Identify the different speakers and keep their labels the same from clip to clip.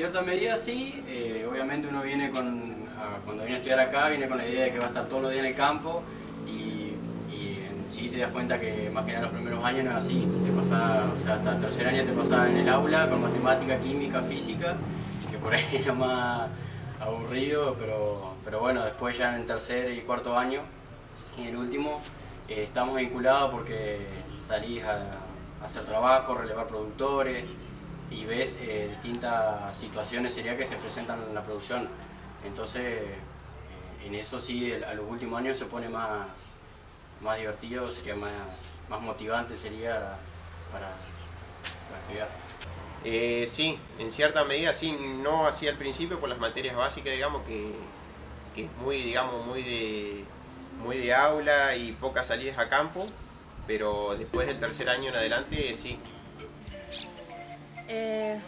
Speaker 1: cierta medida sí, eh, obviamente uno viene con, cuando viene a estudiar acá, viene con la idea de que va a estar todos los días en el campo y, sí te das cuenta que más que nada los primeros años no es así, te pasa, o sea, hasta el tercer año te pasa en el aula con matemática, química, física, que por ahí lo más aburrido, pero, pero bueno, después ya en el tercer y cuarto año y el último eh, estamos vinculados porque salís a, hacer trabajo, relevar productores y ves eh, distintas situaciones sería que se presentan en la producción. Entonces, eh, en eso sí, a los últimos años se pone más, más divertido, sería más, más motivante sería para, estudiar.
Speaker 2: Eh, sí, en cierta medida sí, no así al principio por las materias básicas, digamos, que, que es muy, digamos, muy de, muy de aula y pocas salidas a campo, pero después del tercer año en adelante sí.
Speaker 3: Eh,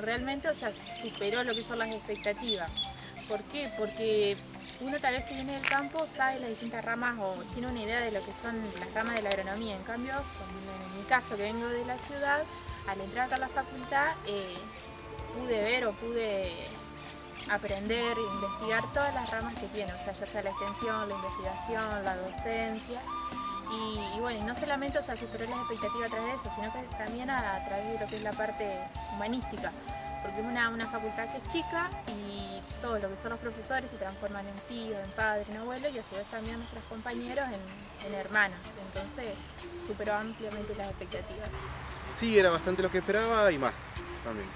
Speaker 3: realmente, o sea, superó lo que son las expectativas. ¿Por qué? Porque uno tal vez que viene del campo sabe las distintas ramas o tiene una idea de lo que son las ramas de la agronomía. En cambio, en mi caso que vengo de la ciudad, al entrar acá a la facultad eh, pude ver o pude aprender e investigar todas las ramas que tiene, o sea, ya está la extensión, la investigación, la docencia, y, bueno, no solamente o sea, superó las expectativas a través de eso, sino que también a, través de lo que es la parte humanística, porque es una, una, facultad que es chica y todo lo que son los profesores se transforman en tíos, en padres, en abuelos y a su vez también nuestros compañeros en hermanos, entonces superó ampliamente las expectativas.
Speaker 4: Sí, era bastante lo que esperaba y más también.